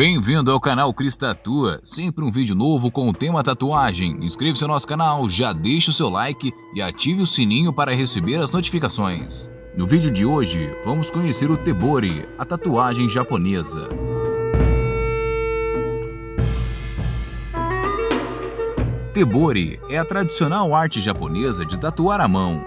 Bem-vindo ao canal Cris Tatua, sempre um vídeo novo com o tema tatuagem. Inscreva-se no nosso canal, já deixe o seu like e ative o sininho para receber as notificações. No vídeo de hoje, vamos conhecer o Tebori, a tatuagem japonesa. Tebori é a tradicional arte japonesa de tatuar à mão,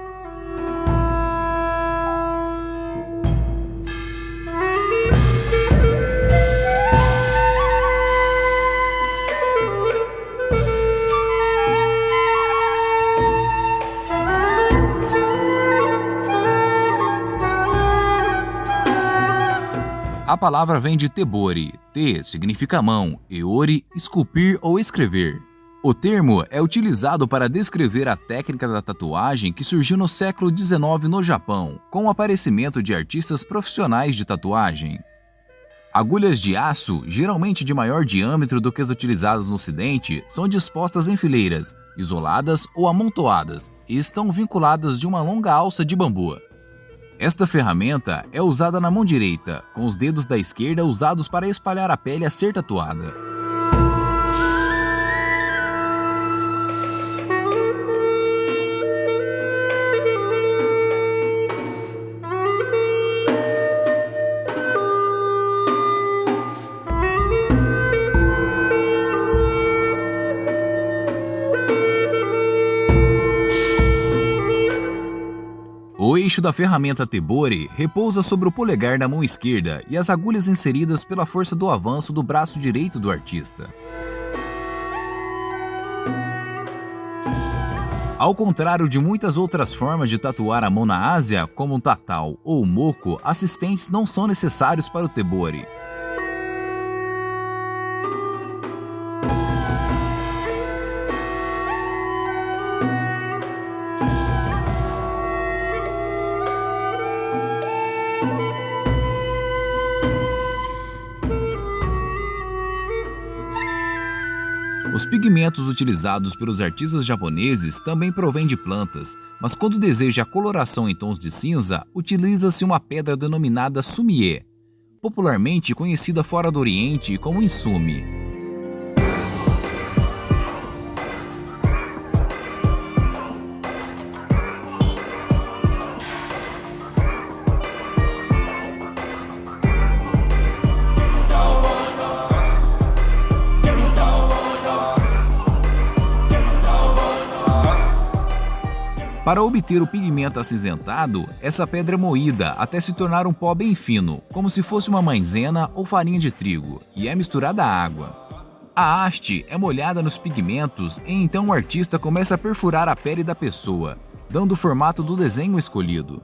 A palavra vem de tebori, te significa mão, e ori, esculpir ou escrever. O termo é utilizado para descrever a técnica da tatuagem que surgiu no século XIX no Japão, com o aparecimento de artistas profissionais de tatuagem. Agulhas de aço, geralmente de maior diâmetro do que as utilizadas no ocidente, são dispostas em fileiras, isoladas ou amontoadas, e estão vinculadas de uma longa alça de bambu. Esta ferramenta é usada na mão direita, com os dedos da esquerda usados para espalhar a pele a ser tatuada. Eixo da ferramenta Tebori repousa sobre o polegar da mão esquerda e as agulhas inseridas pela força do avanço do braço direito do artista. Ao contrário de muitas outras formas de tatuar a mão na Ásia, como o tatal ou o moco, assistentes não são necessários para o Tebori. Os pigmentos utilizados pelos artistas japoneses também provêm de plantas, mas quando deseja a coloração em tons de cinza, utiliza-se uma pedra denominada sumie, popularmente conhecida fora do Oriente como insumi. Para obter o pigmento acinzentado, essa pedra é moída até se tornar um pó bem fino, como se fosse uma maisena ou farinha de trigo, e é misturada à água. A haste é molhada nos pigmentos e então o artista começa a perfurar a pele da pessoa, dando o formato do desenho escolhido.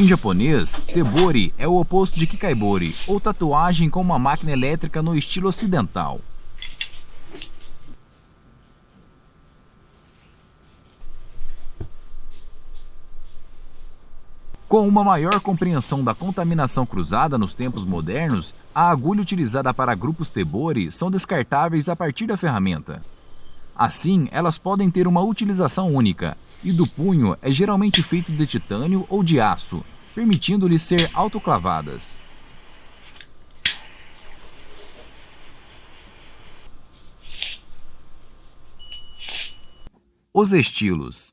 Em japonês, tebori é o oposto de kikaibori, ou tatuagem com uma máquina elétrica no estilo ocidental. Com uma maior compreensão da contaminação cruzada nos tempos modernos, a agulha utilizada para grupos tebori são descartáveis a partir da ferramenta. Assim, elas podem ter uma utilização única, e do punho é geralmente feito de titânio ou de aço, permitindo-lhes ser autoclavadas. Os estilos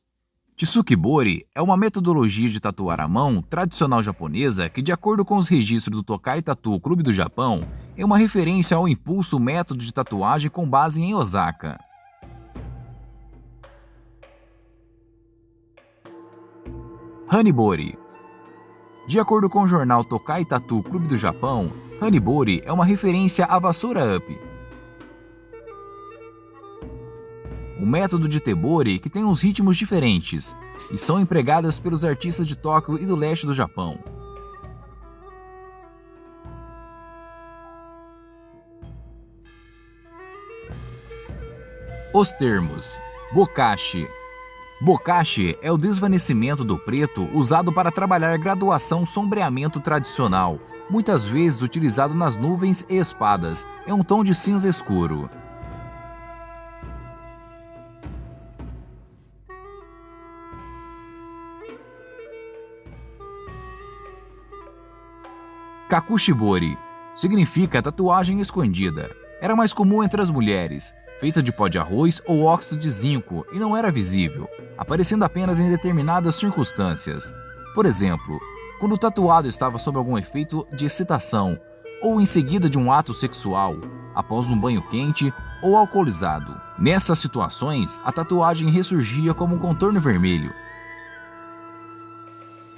Tsukibori é uma metodologia de tatuar à mão tradicional japonesa que, de acordo com os registros do Tokai Tattoo Clube do Japão, é uma referência ao impulso método de tatuagem com base em Osaka. Hanibori. De acordo com o jornal Tokai Tatu Clube do Japão, Hanibori é uma referência à vassoura up. O método de tebori que tem uns ritmos diferentes e são empregadas pelos artistas de Tóquio e do leste do Japão. Os termos Bokashi, Bokashi é o desvanecimento do preto usado para trabalhar graduação sombreamento tradicional, muitas vezes utilizado nas nuvens e espadas, é um tom de cinza escuro. Kakushibori significa tatuagem escondida. Era mais comum entre as mulheres, feita de pó de arroz ou óxido de zinco e não era visível, aparecendo apenas em determinadas circunstâncias. Por exemplo, quando o tatuado estava sob algum efeito de excitação ou em seguida de um ato sexual, após um banho quente ou alcoolizado. Nessas situações, a tatuagem ressurgia como um contorno vermelho,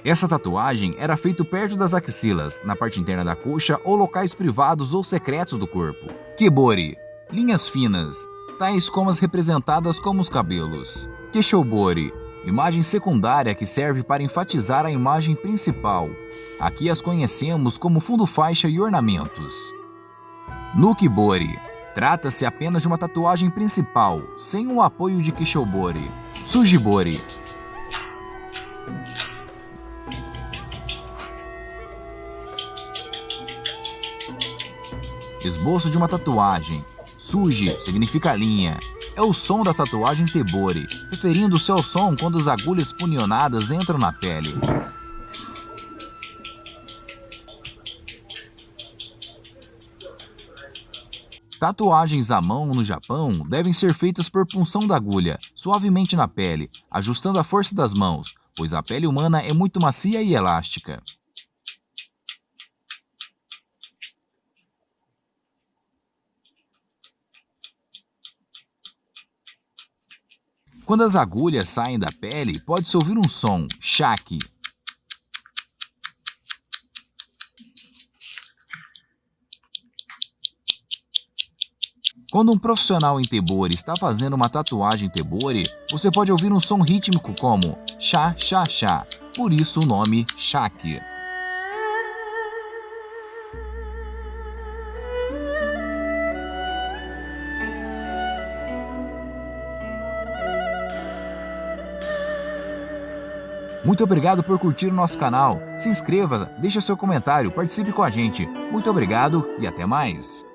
essa tatuagem era feita perto das axilas, na parte interna da coxa ou locais privados ou secretos do corpo. Kibori – linhas finas, tais como as representadas como os cabelos. Keshobori – imagem secundária que serve para enfatizar a imagem principal. Aqui as conhecemos como fundo faixa e ornamentos. Nukibori – trata-se apenas de uma tatuagem principal, sem o apoio de Kishobori. Sujibori Esboço de uma tatuagem. Suji significa linha. É o som da tatuagem Tebori, referindo-se ao som quando as agulhas punionadas entram na pele. Tatuagens à mão no Japão devem ser feitas por punção da agulha, suavemente na pele, ajustando a força das mãos, pois a pele humana é muito macia e elástica. Quando as agulhas saem da pele, pode-se ouvir um som, chaque. Quando um profissional em tebori está fazendo uma tatuagem tebori, você pode ouvir um som rítmico como chá, chá, chá, por isso o nome chaque. Muito obrigado por curtir o nosso canal. Se inscreva, deixe seu comentário, participe com a gente. Muito obrigado e até mais.